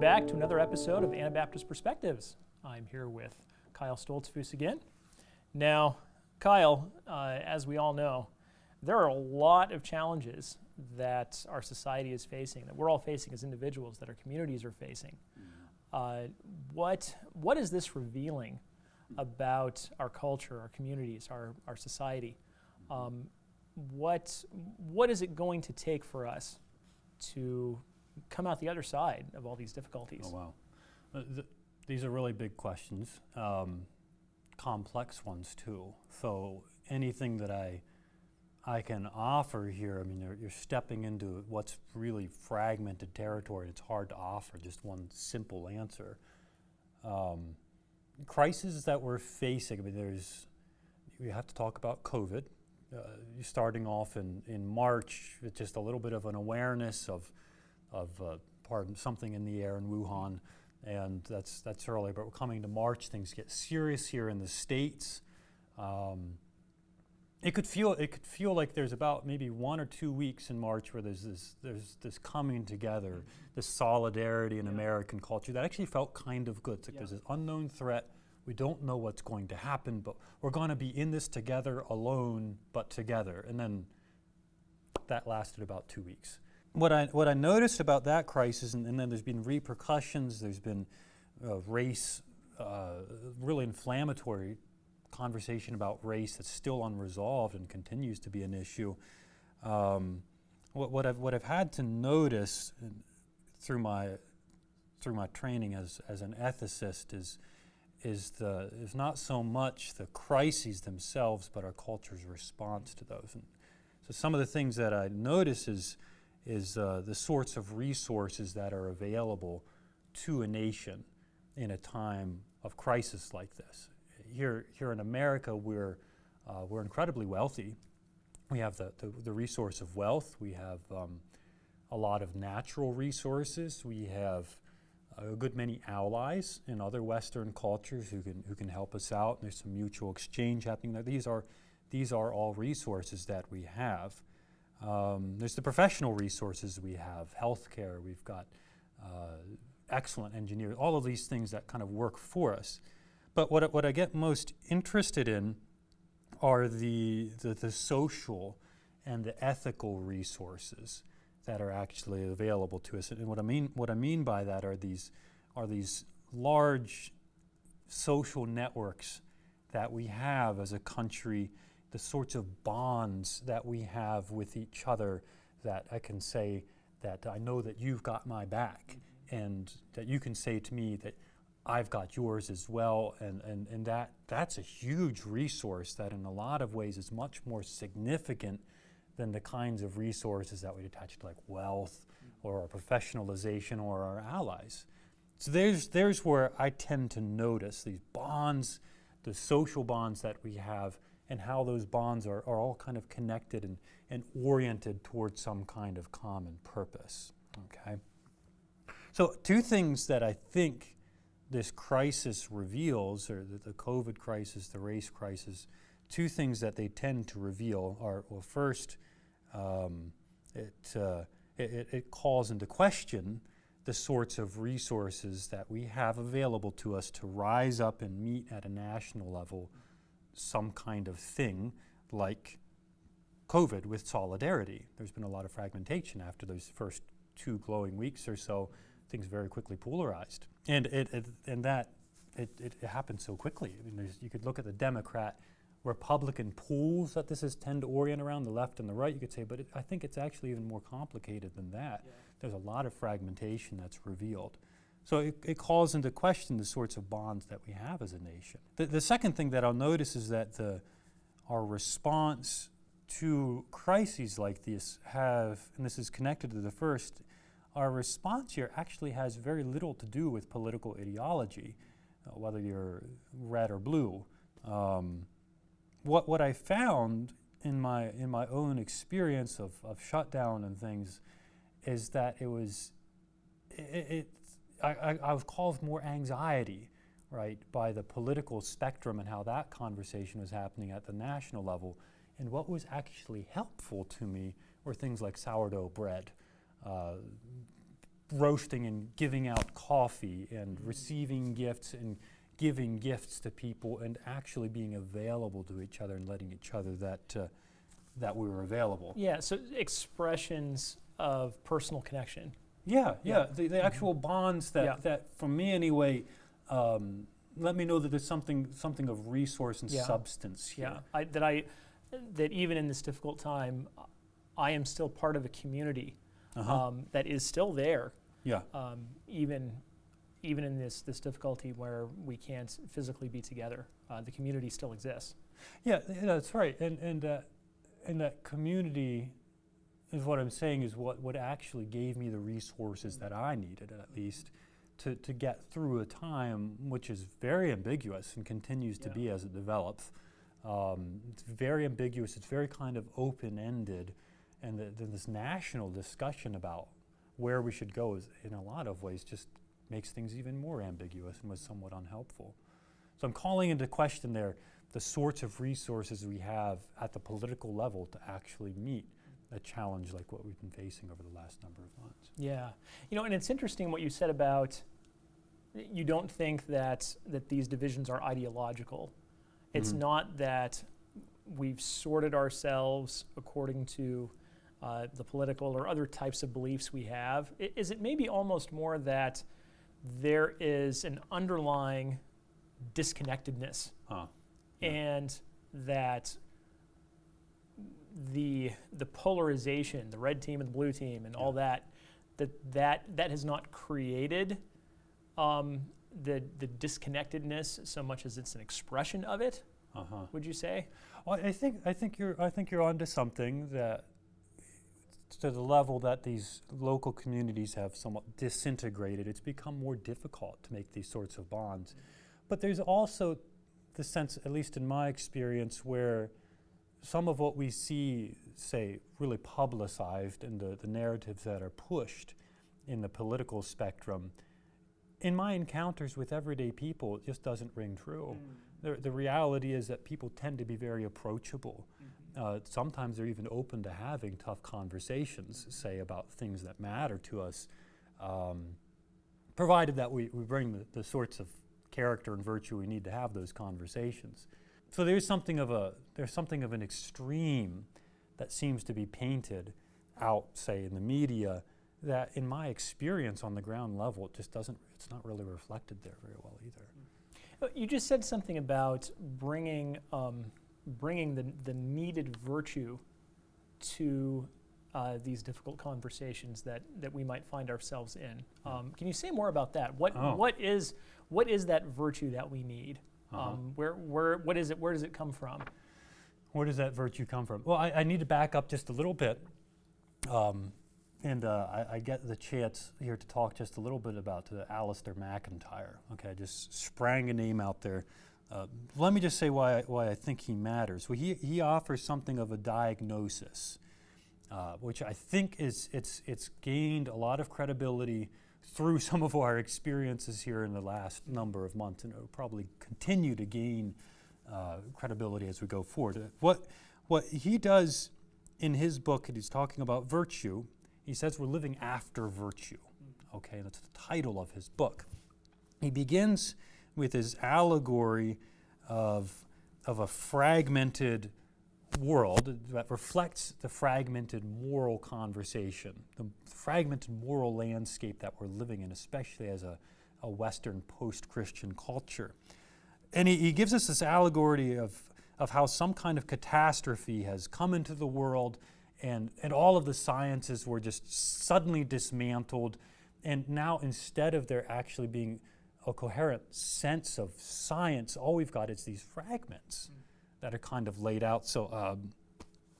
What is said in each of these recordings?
back to another episode of Anabaptist Perspectives. I'm here with Kyle Stoltzfus again. Now, Kyle, uh, as we all know, there are a lot of challenges that our society is facing, that we're all facing as individuals, that our communities are facing. Uh, what, what is this revealing about our culture, our communities, our, our society? Um, what, what is it going to take for us to come out the other side of all these difficulties? Oh, wow. Uh, th- these are really big questions, um, complex ones too. So anything that I I can offer here, I mean, you're, you're stepping into what's really fragmented territory. It's hard to offer just one simple answer. Um, crises that we're facing, I mean, there's, we have to talk about COVID. Uh, starting off in, in March with just a little bit of an awareness of, of uh, pardon, something in the air in Wuhan, and that's, that's early. But we're coming to March, things get serious here in the States. Um, it could feel it could feel like there's about maybe one or two weeks in March where there's this there's this coming together, this solidarity in yeah. American culture that actually felt kind of good. It's like yeah. there's this unknown threat. We don't know what's going to happen, but we're going to be in this together, alone but together. And then that lasted about two weeks. What I what I noticed about that crisis, and, and then there's been repercussions. There's been uh, race, uh, really inflammatory conversation about race that's still unresolved and continues to be an issue. Um, what, what, I've, what I've had to notice through my, through my training as, as an ethicist is, is, the, is not so much the crises themselves, but our culture's response to those. And so some of the things that I notice is, is uh, the sorts of resources that are available to a nation in a time of crisis like this here, here in America, we're, uh, we're incredibly wealthy. We have the, the, the resource of wealth. We have um, a lot of natural resources. We have a good many allies in other Western cultures who can, who can help us out. There's some mutual exchange happening there. These are, these are all resources that we have. Um, there's the professional resources we have, healthcare, we've got uh, excellent engineers, all of these things that kind of work for us. But what, what I get most interested in are the, the, the social and the ethical resources that are actually available to us. And what I mean, what I mean by that are these, are these large social networks that we have as a country, the sorts of bonds that we have with each other that I can say that I know that you've got my back mm-hmm. and that you can say to me that I've got yours as well, and, and, and that, that's a huge resource that in a lot of ways is much more significant than the kinds of resources that we attach to like wealth mm-hmm. or our professionalization or our allies. So there's, there's where I tend to notice these bonds, the social bonds that we have, and how those bonds are, are all kind of connected and, and oriented towards some kind of common purpose. Okay? So, two things that I think this crisis reveals, or the, the, COVID crisis, the race crisis, two things that they tend to reveal are well, first, um, it, uh, it, it, calls into question the sorts of resources that we have available to us to rise up and meet at a national level some kind of thing like COVID with solidarity. There's been a lot of fragmentation after those first two glowing weeks or so things very quickly polarized. And, it, it and that, it, it, happened so quickly. I mean, you could look at the Democrat, Republican pools that this is tend to orient around, the left and the right, you could say, but it, I think it's actually even more complicated than that. Yeah. There's a lot of fragmentation that's revealed. So it, it, calls into question the sorts of bonds that we have as a nation. The, the second thing that I'll notice is that the, our response to crises like this have, and this is connected to the first, our response here actually has very little to do with political ideology, uh, whether you're red or blue. Um, what, what I found in my, in my own experience of, of shutdown and things is that it was, it, it I, I, I was caused more anxiety, right, by the political spectrum and how that conversation was happening at the national level. And what was actually helpful to me were things like sourdough bread uh, roasting and giving out coffee and receiving gifts and giving gifts to people and actually being available to each other and letting each other that uh, that we were available. Yeah, so expressions of personal connection. Yeah, yeah, Yeah. the, the actual bonds that, Yeah. that for me anyway, um, let me know that there's something something of resource and Yeah. substance here. Yeah, I, that I that even in this difficult time, I am still part of a community Uh-huh. um, that is still there, yeah. um, even even in this this difficulty where we can't physically be together. Uh, the community still exists. Yeah, that's right. And and uh, and that community is what I'm saying is what what actually gave me the resources that I needed at least to to get through a time which is very ambiguous and continues to be as it develops. Um, it's very ambiguous. It's very kind of open ended, and the, then this national discussion about where we should go is in a lot of ways just makes things even more ambiguous and was somewhat unhelpful. So I'm calling into question there the sorts of resources we have at the political level to actually meet a challenge like what we've been facing over the last number of months. Yeah, you know, and it's interesting what you said about you don't think that that these divisions are ideological. It's Mhm. not that we've sorted ourselves according to uh, the political or other types of beliefs we have. I- Is it maybe almost more that there is an underlying disconnectedness Huh. Yeah. and that the the polarization, the red team and the blue team, and all that, that that that has not created um, the the disconnectedness so much as it's an expression of it. Uh-huh. Would you say? Well, I think I think you're I think you're onto something that to the level that these local communities have somewhat disintegrated, it's become more difficult to make these sorts of bonds. But there's also the sense, at least in my experience, where some of what we see, say, really publicized in the, the narratives that are pushed in the political spectrum, in my encounters with everyday people, it just doesn't ring true. The, the reality is that people tend to be very approachable. Uh, sometimes they're even open to having tough conversations, say, about things that matter to us, um, provided that we, we bring the, the sorts of character and virtue we need to have those conversations. So there's something of a there's something of an extreme that seems to be painted out, say, in the media, that in my experience on the ground level, it just doesn't it's not really reflected there very well either. Uh, You just said something about bringing um, bringing the the needed virtue to uh, these difficult conversations that, that we might find ourselves in. Um, can you say more about that? What Oh. what is what is that virtue that we need? Uh-huh. Um, where where what is it? Where does it come from? Where does that virtue come from? Well, I, I need to back up just a little bit. Um, and uh, I, I get the chance here to talk just a little bit about uh, Alasdair MacIntyre. Okay, I just sprang a name out there. Uh, let me just say why I, why I think he matters. Well, he, he offers something of a diagnosis, uh, which I think is it's it's gained a lot of credibility through some of our experiences here in the last number of months, and it will probably continue to gain uh, credibility as we go forward. What, what he does in his book, he's talking about virtue, he says we're living after virtue. Okay, that's the title of his book. He begins with his allegory of, of a fragmented world that reflects the fragmented moral conversation, the fragmented moral landscape that we're living in, especially as a, a Western post Christian culture. And he, he gives us this allegory of, of how some kind of catastrophe has come into the world and, and all of the sciences were just suddenly dismantled. And now, instead of there actually being a coherent sense of science, all we've got is these fragments mm. That are kind of laid out. So um,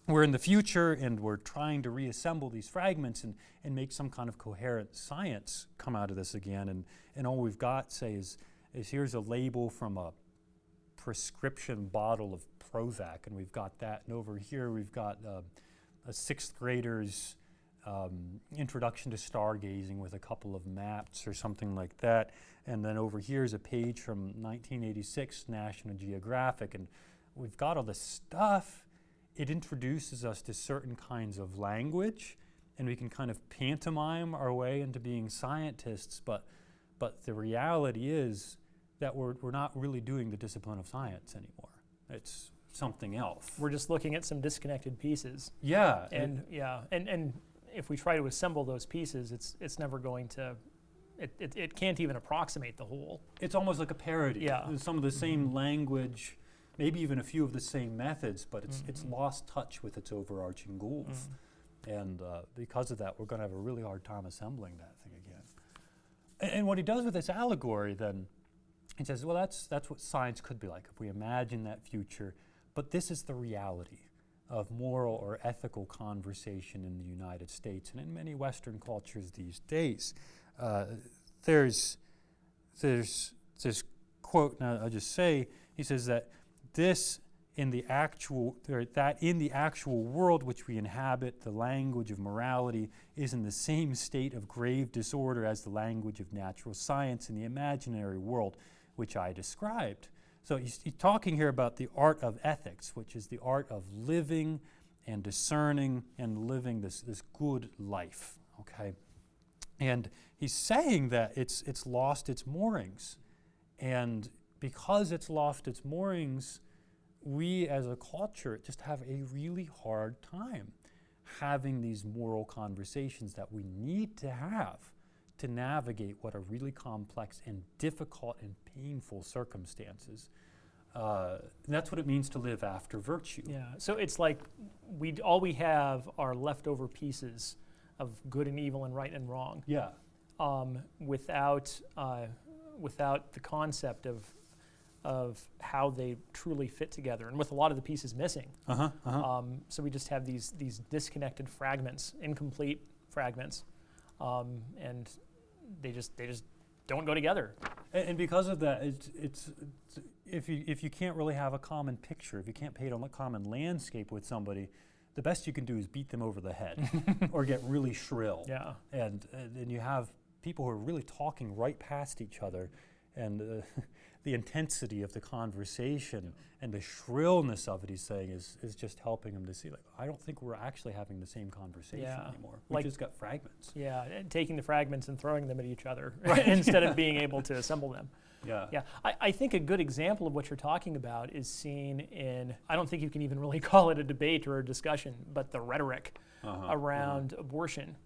we're in the future and we're trying to reassemble these fragments and, and make some kind of coherent science come out of this again. And, and all we've got, say, is, is here's a label from a prescription bottle of Prozac, and we've got that. And over here, we've got uh, a sixth grader's um, introduction to stargazing with a couple of maps or something like that. And then over here is a page from 1986 National Geographic, and we've got all this stuff. It introduces us to certain kinds of language and we can kind of pantomime our way into being scientists, but, but the reality is that we're, we're not really doing the discipline of science anymore. It's something else. We're just looking at some disconnected pieces. yeah, it- And yeah, and, and if we try to assemble those pieces, it's it's never going to it, it, it can't even approximate the whole. it's almost like a parody. Yeah. Some of the same mm-hmm. language, maybe even a few of the same methods, but it's, it's Mhm. lost touch with its overarching goals. And uh, because of that, we're going to have a really hard time assembling that thing again. And, and what he does with this allegory, then, he says, well, that's, that's what science could be like if we imagine that future. But this is the reality of moral or ethical conversation in the United States and in many Western cultures these days. Uh, there's, there's this quote, now I'll just say, he says that this in the actual, that in the actual world which we inhabit, the language of morality is in the same state of grave disorder as the language of natural science in the imaginary world which I described. So he's, he's talking here about the art of ethics, which is the art of living and discerning and living this, this good life. Okay? And he's saying that it's, it's lost its moorings. And because it's lost its moorings, we as a culture just have a really hard time having these moral conversations that we need to have to navigate what are really complex and difficult and painful circumstances. Uh, and that's what it means to live after virtue. Yeah. So it's like we all we have are leftover pieces of good and evil and right and wrong, Yeah. um, without uh, without the concept of of how they truly fit together, and with a lot of the pieces missing. Uh huh. Uh-huh. Um, so we just have these these disconnected fragments, incomplete fragments, um, and they just they just don't go together. And, and because of that, it's, it's, it's if you if you can't really have a common picture, if you can't paint on a common landscape with somebody, the best you can do is beat them over the head or get really shrill. Yeah. And and and you have people who are really talking right past each other, and uh, the intensity of the conversation and the shrillness of it, he's saying, is is just helping him to see like I don't think we're actually having the same conversation Yeah. anymore. We Like- just got fragments. Yeah, and taking the fragments and throwing them at each other Right. instead of being able to assemble them. Yeah. Yeah, I, I think a good example of what you're talking about is seen in, I don't think you can even really call it a debate or a discussion, but the rhetoric Uh-huh, around abortion.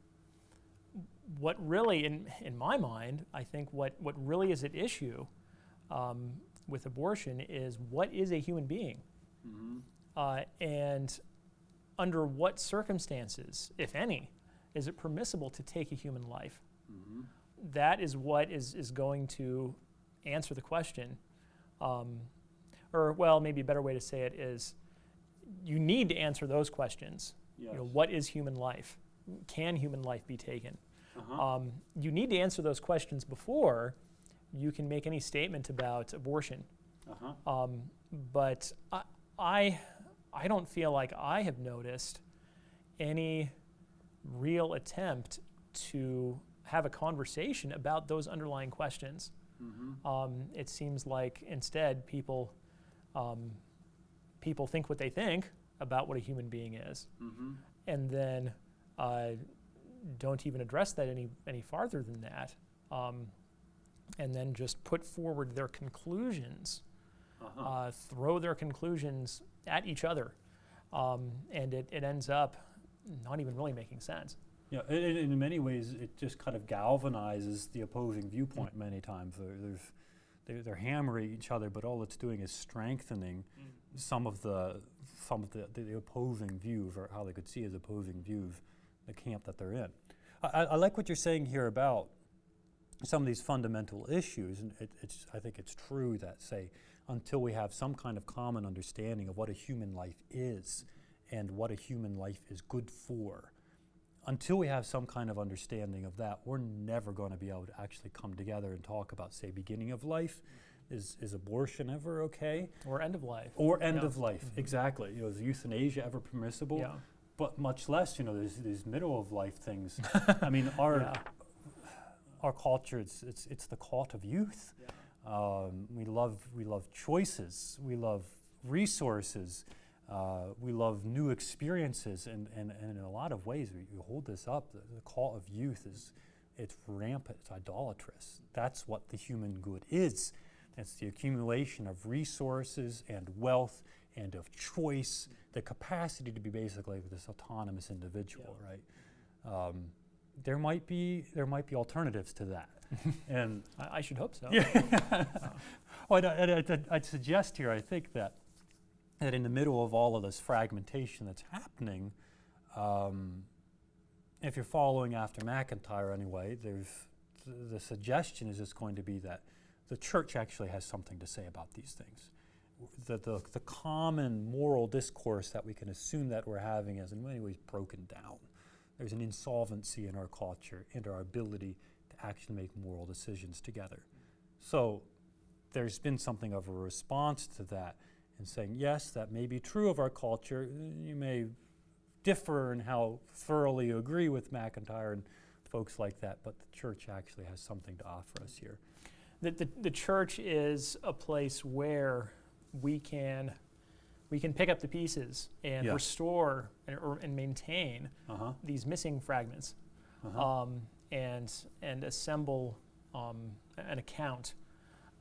What really, in, in my mind, I think what, what really is at issue um, with abortion is what is a human being? hmm Uh, and under what circumstances, if any, is it permissible to take a human life? hmm That is what is, is going to answer the question. Um, or, well, maybe a better way to say it is you need to answer those questions. Yes. You know, what is human life? Can human life be taken? uh-huh. Um, you need to answer those questions before you can make any statement about abortion. uh-huh. Um, but I, I, I don't feel like I have noticed any real attempt to have a conversation about those underlying questions. Mm-hmm. Um, it seems like instead people, um, people think what they think about what a human being is, Mm-hmm. and then uh, don't even address that any any farther than that, um, and then just put forward their conclusions Uh-huh. uh, throw their conclusions at each other, um, and it, it ends up not even really making sense. Yeah, and, and in many ways, it just kind of galvanizes the opposing viewpoint. Many times, there's they're, they're hammering each other, but all it's doing is strengthening some of the some of the, the, the opposing views, or how they could see as opposing views, the camp that they're in. I- I like what you're saying here about some of these fundamental issues, and it, it's I think it's true that say until we have some kind of common understanding of what a human life is and what a human life is good for, until we have some kind of understanding of that, we're never going to be able to actually come together and talk about, say, beginning of life. Is, is abortion ever okay? Or end of life. Or end Yeah. of life, Mhm. exactly. You know, is euthanasia ever permissible? Yeah. But much less, you know, these middle of life things. I mean, our Yeah. Our culture, it's, it's, it's the cult of youth. Um, we love we love choices. We love resources. Uh, we love new experiences, and, and, and in a lot of ways, we, we hold this up. The, the call of youth is it's rampant, it's idolatrous. That's what the human good is. It's the accumulation of resources and wealth and of choice, the capacity to be basically this autonomous individual, Yeah. right? Um, there might be there might be alternatives to that, and I, I should hope so. yeah. well, I'd, I'd, I'd, suggest here, I think that that in the middle of all of this fragmentation that's happening, um, if you're following after MacIntyre anyway, there's th- the suggestion is it's going to be that the church actually has something to say about these things. The, the, the common moral discourse that we can assume that we're having is in many ways broken down. There's an insolvency in our culture and our ability to actually make moral decisions together. So there's been something of a response to that in saying, yes, that may be true of our culture. You may differ in how thoroughly you agree with MacIntyre and folks like that, but the church actually has something to offer us here. The, the, the church is a place where we can we can pick up the pieces and Yeah. restore and, or, and maintain Uh huh. these missing fragments Uh-huh. um, and and assemble um, an account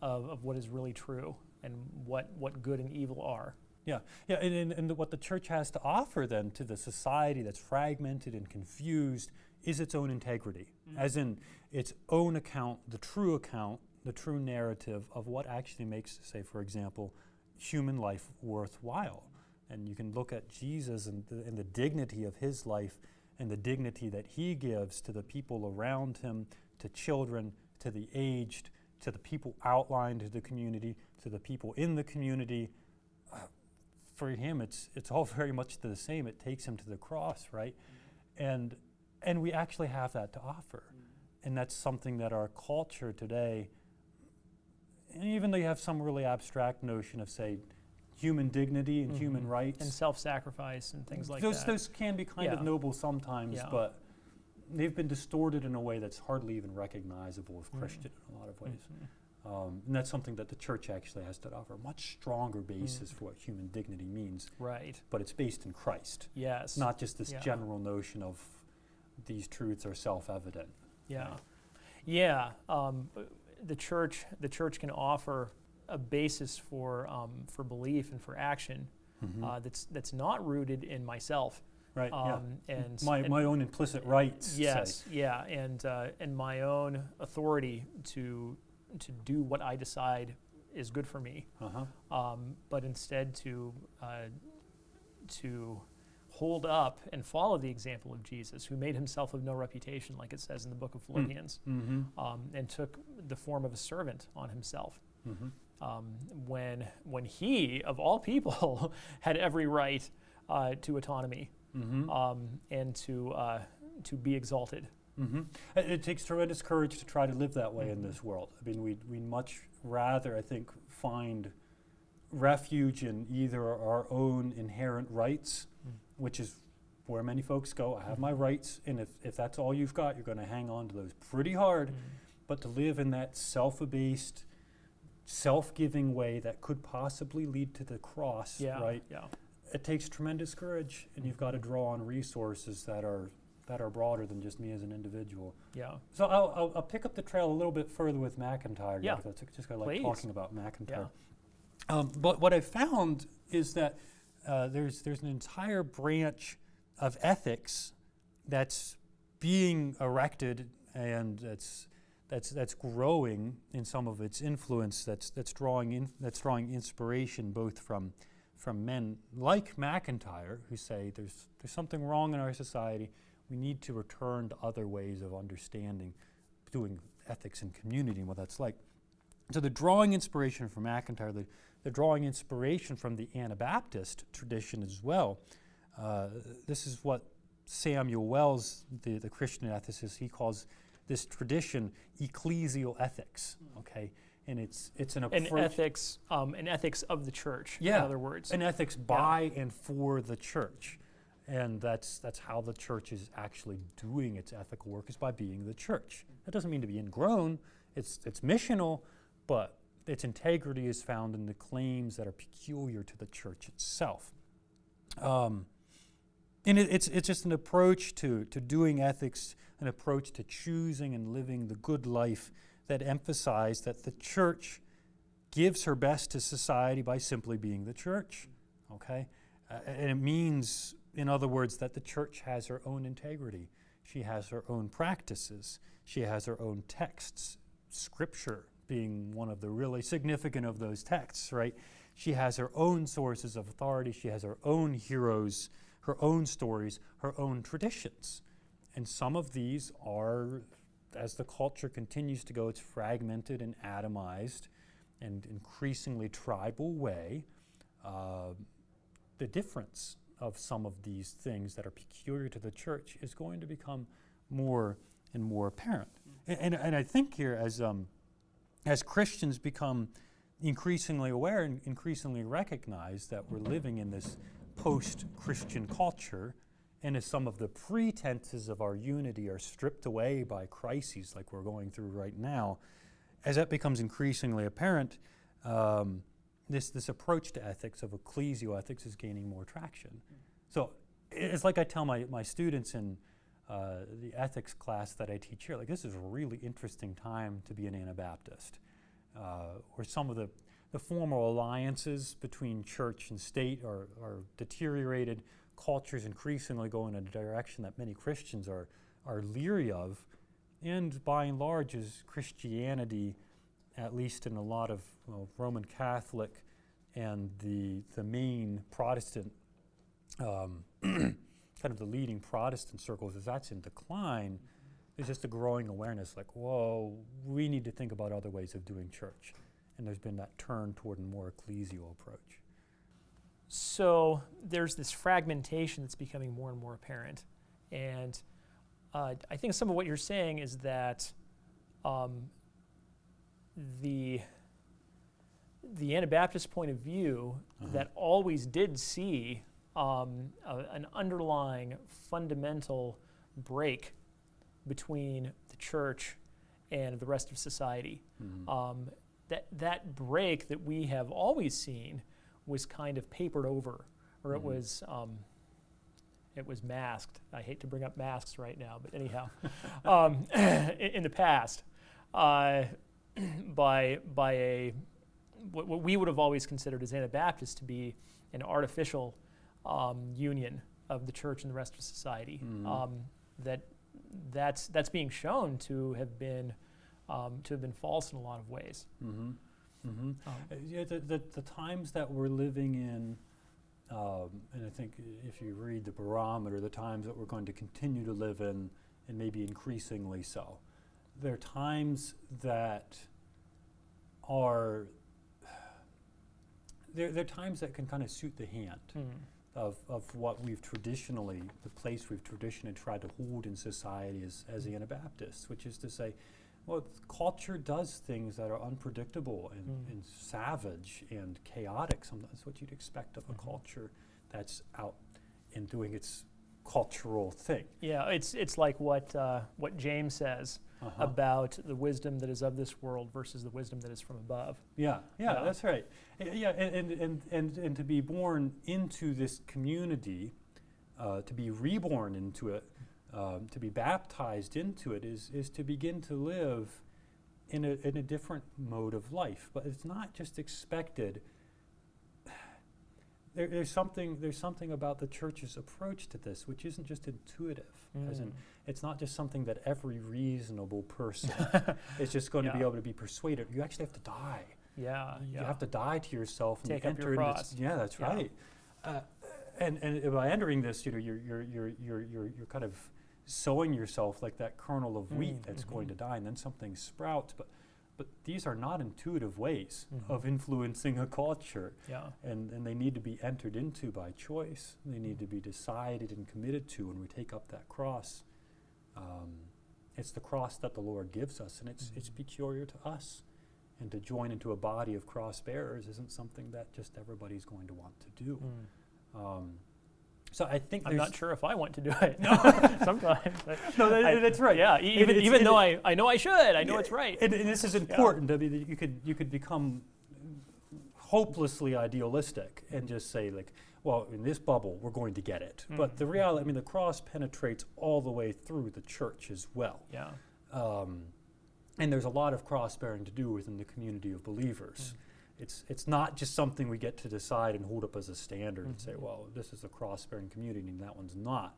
of, of what is really true and what, what good and evil are. Yeah, yeah, and, and, and what the church has to offer then to the society that's fragmented and confused is its own integrity, as in its own account, the true account, the true narrative of what actually makes, say, for example, human life worthwhile. And you can look at Jesus and the, and the dignity of his life and the dignity that he gives to the people around him, to children, to the aged, to the people outlined to the community, to the people in the community. Uh, for him, it's, it's all very much the same. It takes him to the cross, right? And, and we actually have that to offer. And that's something that our culture today, and even though you have some really abstract notion of, say, human dignity and human Mhm. rights, And self sacrifice and things like those, that. those can be kind of noble sometimes, Yeah. but they've been distorted in a way that's hardly even recognizable as Mm. Christian in a lot of ways. Mhm. Um, and that's something that the church actually has to offer a much stronger basis Mm. for what human dignity means, Right. but it's based in Christ, Yes. not just this Yeah. general notion of these truths are self evident. Yeah, yeah. Um, the church, the church can offer a basis for um, for belief and for action uh, that's that's not rooted in myself. right, Um, yeah. And My, and- my own implicit rights. say. Yes, yeah, and uh, and my own authority to to do what I decide is good for me, Uh-huh. um, but instead to uh, to hold up and follow the example of Jesus, who made himself of no reputation, like it says in the book of Philippians, Mm-hmm. um, and took the form of a servant on himself. Mm-hmm. Um, when when he of all people had every right uh, to autonomy Mm-hmm. um, and to uh, to be exalted. Mm-hmm. It, takes tremendous courage to try to live that way in Mhm. this world. I mean, we'd, we'd much rather, I think, find refuge in either our own inherent rights, Mm. Which is where many folks go. I have my rights, and if, if that's all you've got, you're going to hang on to those pretty hard. Mm. But to live in that self abased, self giving way that could possibly lead to the cross, Yeah, right? yeah, It takes tremendous courage, and you've got to draw on resources that are that are broader than just me as an individual. yeah. So I'll, I'll, I'll pick up the trail a little bit further with MacIntyre. Yeah. because I just I like Please. talking about MacIntyre. Yeah. Um, but what I found is that uh, there's there's an entire branch of ethics that's being erected and that's that's that's growing in some of its influence. That's that's drawing in, that's drawing inspiration both from from men like MacIntyre who say there's there's something wrong in our society. We need to return to other ways of understanding, doing ethics and community and what that's like. So they're drawing inspiration from MacIntyre. They're, they're drawing inspiration from the Anabaptist tradition as well. Uh, this is what Samuel Wells, the, the Christian ethicist, he calls this tradition ecclesial ethics. Okay, and it's it's an An ethics, um, an ethics of the church. Yeah, In other words. an ethics by and for the church, and that's that's how the church is actually doing its ethical work is by being the church. That doesn't mean to be ingrown. It's it's missional, but its integrity is found in the claims that are peculiar to the church itself. Um, and it, it's, it's just an approach to, to doing ethics, an approach to choosing and living the good life that emphasize that the church gives her best to society by simply being the church. Okay? Uh, and it means, in other words, that the church has her own integrity. She has her own practices. She has her own texts, scripture being one of the really significant of those texts, right? She has her own sources of authority. She has her own heroes, her own stories, her own traditions. And some of these are, as the culture continues to go, it's fragmented and atomized and increasingly tribal way. Uh, the difference of some of these things that are peculiar to the church is going to become more and more apparent. And, and, and I think here, as, um, as Christians become increasingly aware and increasingly recognize that we're living in this post Christian culture, and as some of the pretenses of our unity are stripped away by crises like we're going through right now, as that becomes increasingly apparent, um, this, this approach to ethics of ecclesial ethics is gaining more traction. So it's like I tell my, my students in uh, the ethics class that I teach here, like this is a really interesting time to be an Anabaptist. Uh, where some of the, the formal alliances between church and state are, are deteriorated, cultures increasingly go in a direction that many Christians are, are leery of, and by and large is Christianity, at least in a lot of well, Roman Catholic and the, the main Protestant, um, kind of the leading Protestant circles, is that's in decline, there's just a growing awareness like, whoa, we need to think about other ways of doing church. And there's been that turn toward a more ecclesial approach. So there's this fragmentation that's becoming more and more apparent. And uh, I think some of what you're saying is that um, the the Anabaptist point of view Uh-huh. that always did see um, a, an underlying fundamental break between the church and the rest of society. Mhm. Um, that that break that we have always seen was kind of papered over, or it Mhm. was um, it was masked. I hate to bring up masks right now, but anyhow, um, in, in the past, uh, by by a what, what we would have always considered as Anabaptists to be an artificial um, union of the church and the rest of society. Mhm. Um, that that's that's being shown to have been um, to have been false in a lot of ways. Mm-hmm. Mm-hmm. Um, Uh, yeah, the, the, the times that we're living in, um, and I think if you read the barometer, the times that we're going to continue to live in, and maybe increasingly so, there are times that are, there, there are times that can kind of suit the hand hmm. Of, of what we've traditionally, the place we've traditionally tried to hold in society as, as Anabaptists, which is to say, well, culture does things that are unpredictable and, Mm. and savage and chaotic. Sometimes what you'd expect of a Mhm. culture that's out and doing its cultural thing. Yeah, it's it's like what uh, what James says Uh-huh. about the wisdom that is of this world versus the wisdom that is from above. Yeah, yeah, Yeah. that's right. Yeah, and, and, and, and, and to be born into this community, uh, to be reborn into it, um, to be baptized into it, is, is to begin to live in a, in a different mode of life. But it's not just expected. There, there's, something, there's something about the church's approach to this which isn't just intuitive, as in Mm. it's not just something that every reasonable person is just going to be able to be persuaded. You actually have to die. Yeah, you yeah. have to die to yourself and Take up enter your into cross. yeah, that's Yeah. right. Uh, and and by entering this, you know, you're you're you're you're you're, you're kind of sowing yourself like that kernel of wheat Mm, that's going to mhm. die, and then something sprouts. But but these are not intuitive ways Mhm. of influencing a culture, yeah. and and they need to be entered into by choice. They need to be decided and committed to when we take up that cross. Um, it's the cross that the Lord gives us, and it's it's Mhm. peculiar to us. And to join into a body of cross bearers isn't something that just everybody's going to want to do. Mm. Um, so I think I'm not sure if I want to do it. Sometimes. No, that- I- that's right. Yeah, even even though it- I, I know I should, I know Yeah, it's right. And, and this is important. I mean, you could you could become hopelessly idealistic and just say like, well, in this bubble, we're going to get it. But the reality, I mean, the cross penetrates all the way through the church as well. Yeah. Um, and there's a lot of cross bearing to do within the community of believers. It's, it's not just something we get to decide and hold up as a standard and say, Mhm. well, this is a cross bearing community and that one's not.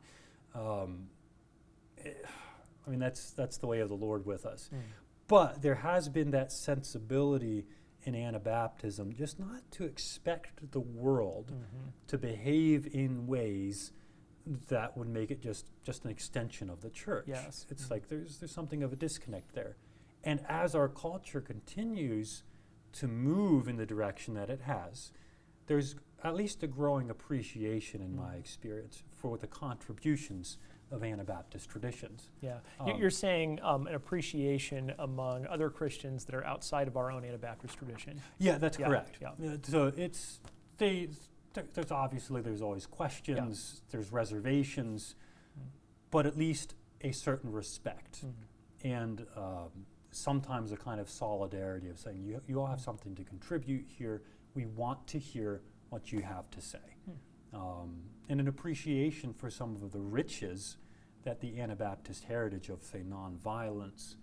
Um, eh, I mean, that's, that's the way of the Lord with us. Mm. But there has been that sensibility in Anabaptism just not to expect the world Mhm. to behave in ways that would make it just, just an extension of the church. Yes. It's Mhm. like there's, there's something of a disconnect there. And as our culture continues to move in the direction that it has, there's at least a growing appreciation, in my Mm. experience, for the contributions of Anabaptist traditions. Yeah. Um, You're saying um, an appreciation among other Christians that are outside of our own Anabaptist tradition. Yeah, that's Yeah, correct. yeah. Uh, so it's they, there's obviously there's always questions, there's reservations, Mm. but at least a certain respect Mhm. and um, sometimes a kind of solidarity of saying you you all have something to contribute here. We want to hear what you have to say, um, and an appreciation for some of the riches that the Anabaptist heritage of say nonviolence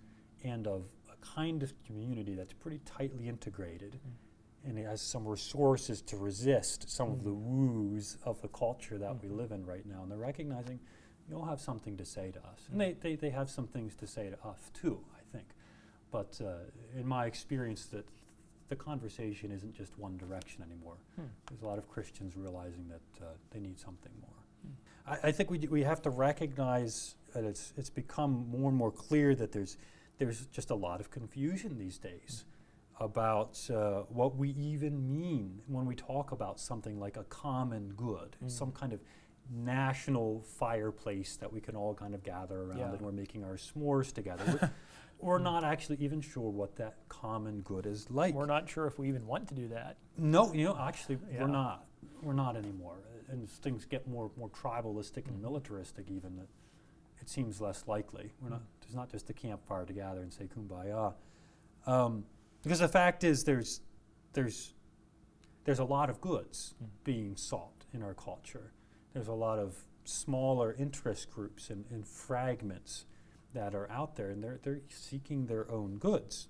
and of a kind of community that's pretty tightly integrated and it has some resources to resist some of the Mm. woos of the culture that we Mhm. live in right now. And they're recognizing you all have something to say to us. And they, they, they have some things to say to us too, I think. But uh, in my experience, that the conversation isn't just one direction anymore. Hmm. There's a lot of Christians realizing that uh, they need something more. Hmm. I, I think we, d- we have to recognize that it's, it's become more and more clear that there's, there's just a lot of confusion these days about uh, what we even mean when we talk about something like a common good, Mm. some kind of national fireplace that we can all kind of gather around Yeah. and we're making our s'mores together. We're, not actually even sure what that common good is like. We're not sure if we even want to do that. No, you know, actually, Yeah. we're not. We're not anymore. And as things get more more tribalistic and Mhm. militaristic, even that it seems less likely. We're not. Mm. There's not just a campfire to gather and say kumbaya, um, because the fact is there's there's there's a lot of goods Mm. being sought in our culture. There's a lot of smaller interest groups and, and fragments that are out there, and they're they're seeking their own goods.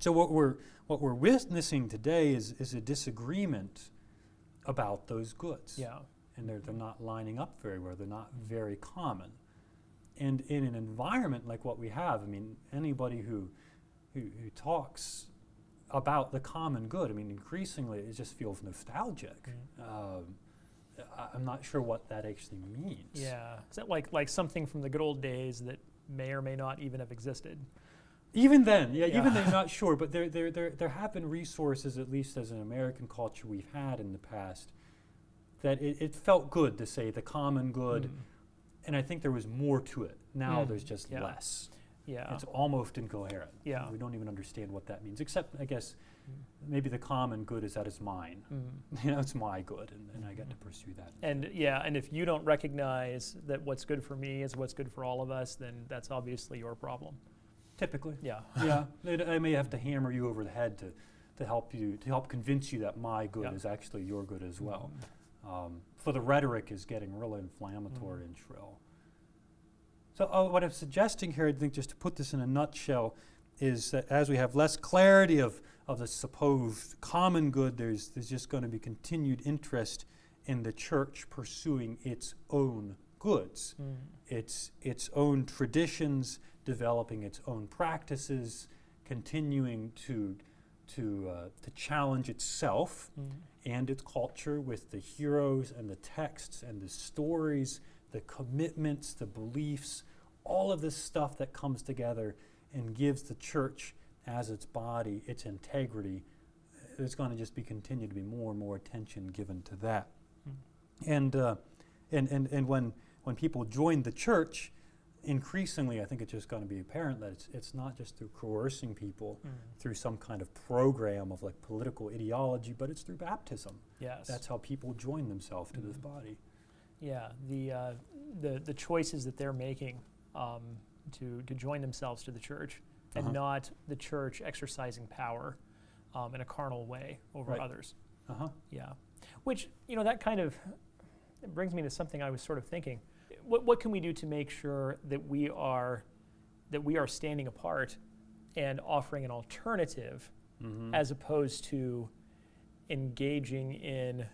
So what we're what we're witnessing today is is a disagreement about those goods, Yeah. and they're they're not lining up very well. They're not very common, and in an environment like what we have, I mean, anybody who who, who talks about the common good, I mean, increasingly it just feels nostalgic. Mm. Um, I, I'm not sure what that actually means. Yeah. Is that like like something from the good old days that may or may not even have existed? Even then, yeah, Yeah. even then, not sure, but there, there, there, there have been resources, at least as an American culture we've had in the past, that it, it felt good to say the common good, Mm. and I think there was more to it. Now Mm, there's just yeah. less. Yeah. It's almost incoherent. Yeah. We don't even understand what that means, except, I guess, Mm. maybe the common good is that it's mine. Mm. You know, it's my good, and, and I get to pursue that. And yeah, and if you don't recognize that what's good for me is what's good for all of us, then that's obviously your problem. Typically. Yeah. yeah, I may have to hammer you over the head to, to help you, to help convince you that my good Yeah. is actually your good as well. Mm. Um, so the rhetoric is getting really inflammatory and shrill. So uh, what I'm suggesting here, I think, just to put this in a nutshell, is that as we have less clarity of, of the supposed common good, there's, there's just going to be continued interest in the church pursuing its own goods, Mm. its, its own traditions, developing its own practices, continuing to, to, uh, to challenge itself Mm. and its culture with the heroes and the texts and the stories, the commitments, the beliefs, all of this stuff that comes together and gives the church as its body its integrity. There's going to just be continue to be more and more attention given to that. Mm. And, uh, and, and, and when, when people join the church, increasingly I think it's just going to be apparent that it's, it's not just through coercing people Mm. through some kind of program of like political ideology, but it's through baptism. Yes. That's how people join themselves to this Mhm. body. Yeah, the, uh, the, the choices that they're making um, to, to join themselves to the church and Uh-huh. not the church exercising power um, in a carnal way over Right. others. Uh huh. Yeah. Which, you know, that kind of brings me to something I was sort of thinking. What, what can we do to make sure that we are that we are standing apart and offering an alternative Mm-hmm. as opposed to engaging in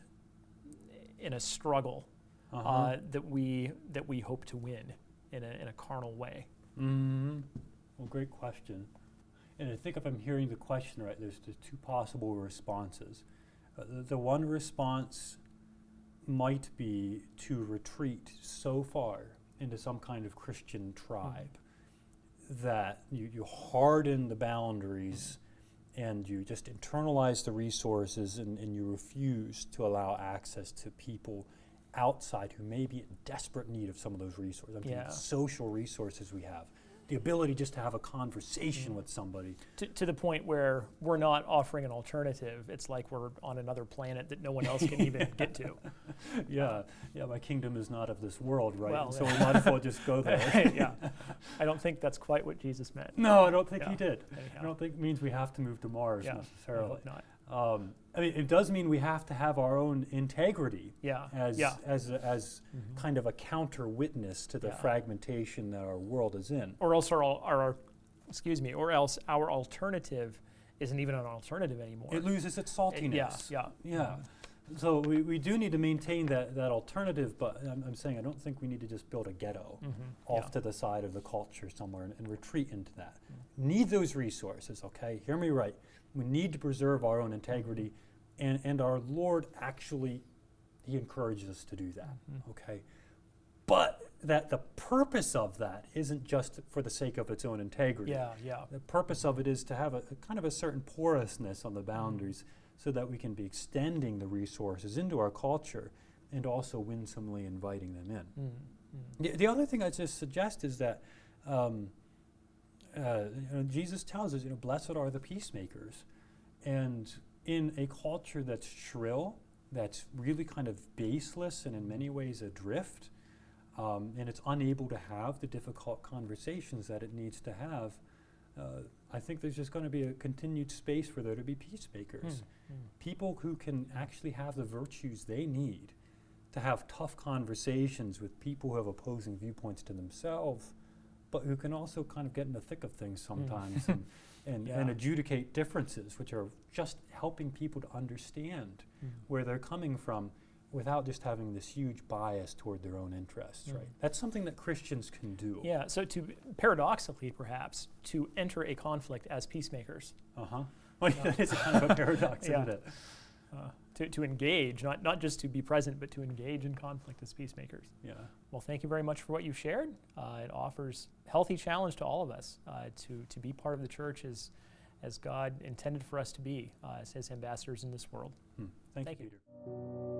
in a struggle uh-huh. uh, that we that we hope to win in a, in a carnal way. hmm Well, great question. And I think if I'm hearing the question right, there's, there's two possible responses. Uh, the, the one response might be to retreat so far into some kind of Christian tribe that you, you harden the boundaries and you just internalize the resources and, and you refuse to allow access to people outside who may be in desperate need of some of those resources. I'm thinking social resources we have. The ability just to have a conversation Mhm. with somebody. To, to the point where we're not offering an alternative. It's like we're on another planet that no one else can even get to. yeah, yeah, my kingdom is not of this world, right? Well, so we might as well just go there. yeah. I don't think that's quite what Jesus meant. No, I don't think Yeah. he did. Anyhow. I don't think it means we have to move to Mars Yeah, necessarily. not. Um, I mean, it does mean we have to have our own integrity Yeah. as yeah. as a- as Mhm. kind of a counter witness to the Yeah. fragmentation that our world is in. Or else our, our, our excuse me, or else our alternative isn't even an alternative anymore. It loses its saltiness. Yeah, yeah. Yeah. So we, we do need to maintain that, that alternative, but I'm, I'm saying I don't think we need to just build a ghetto Mhm, off yeah. to the side of the culture somewhere and, and retreat into that. Mm. Need those resources, okay? Hear me right. We need to preserve our own integrity, and, and our Lord actually, He encourages us to do that, Mhm. okay? But that the purpose of that isn't just for the sake of its own integrity. Yeah, yeah. The purpose of it is to have a, a kind of a certain porousness on the boundaries so that we can be extending the resources into our culture and also winsomely inviting them in. Mm, mm. The, the other thing I just suggest is that um, uh, you know, Jesus tells us, you know, blessed are the peacemakers. And in a culture that's shrill, that's really kind of baseless and in many ways adrift, um, and it's unable to have the difficult conversations that it needs to have, uh, I think there's just going to be a continued space for there to be peacemakers Mm, mm. people who can actually have the virtues they need to have tough conversations with people who have opposing viewpoints to themselves, but who can also kind of get in the thick of things sometimes and, and, and Yeah. adjudicate differences, which are just helping people to understand Mm. where they're coming from without just having this huge bias toward their own interests, right? Mm. That's something that Christians can do. Yeah, so to paradoxically, perhaps, to enter a conflict as peacemakers, Uh-huh. Well, Yeah. a kind of a paradox, Yeah. isn't it? uh, to, to engage, not, not just to be present, but to engage in conflict as peacemakers. Yeah. Well, thank you very much for what you shared. Uh, it offers healthy challenge to all of us uh, to, to be part of the church as, as God intended for us to be, uh, as His ambassadors in this world. Hmm. Thank, Thank you, you. Peter.